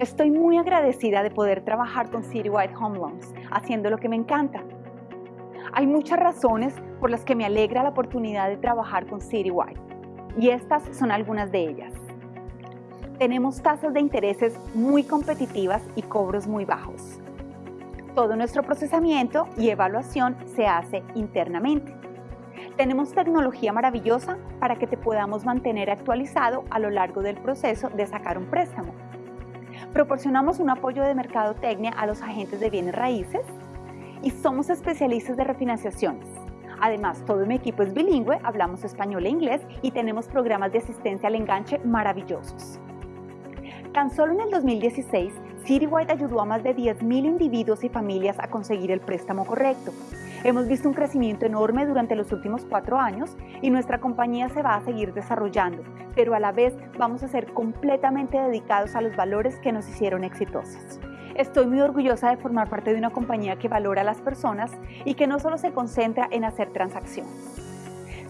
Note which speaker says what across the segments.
Speaker 1: Estoy muy agradecida de poder trabajar con Citywide Home Loans, haciendo lo que me encanta. Hay muchas razones por las que me alegra la oportunidad de trabajar con Citywide, y estas son algunas de ellas. Tenemos tasas de intereses muy competitivas y cobros muy bajos. Todo nuestro procesamiento y evaluación se hace internamente. Tenemos tecnología maravillosa para que te podamos mantener actualizado a lo largo del proceso de sacar un préstamo. Proporcionamos un apoyo de mercadotecnia a los agentes de bienes raíces y somos especialistas de refinanciaciones. Además, todo mi equipo es bilingüe, hablamos español e inglés y tenemos programas de asistencia al enganche maravillosos. Tan solo en el 2016, Citywide ayudó a más de 10.000 individuos y familias a conseguir el préstamo correcto. Hemos visto un crecimiento enorme durante los últimos cuatro años y nuestra compañía se va a seguir desarrollando, pero a la vez vamos a ser completamente dedicados a los valores que nos hicieron exitosos. Estoy muy orgullosa de formar parte de una compañía que valora a las personas y que no solo se concentra en hacer transacciones.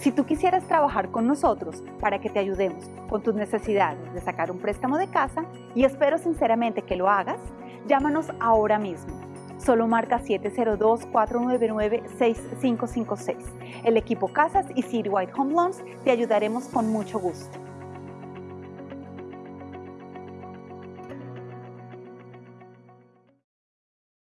Speaker 1: Si tú quisieras trabajar con nosotros para que te ayudemos con tus necesidades de sacar un préstamo de casa, y espero sinceramente que lo hagas, llámanos ahora mismo Solo marca 702-499-6556. El equipo Casas y Citywide Home Loans te ayudaremos con mucho gusto.